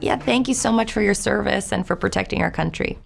Yeah, thank you so much for your service and for protecting our country.